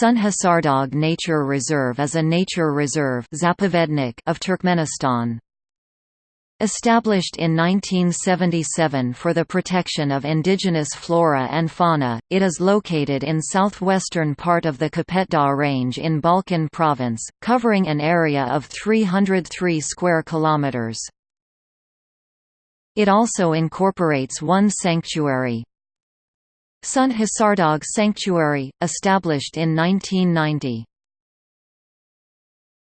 Sünt-Hasardag Nature Reserve is a nature reserve of Turkmenistan. Established in 1977 for the protection of indigenous flora and fauna, it is located in southwestern part of the Kopetdag Range in Balkan Province, covering an area of 303 square kilometers. It also incorporates one sanctuary. Sünt-Hasardag Sanctuary, established in 1990.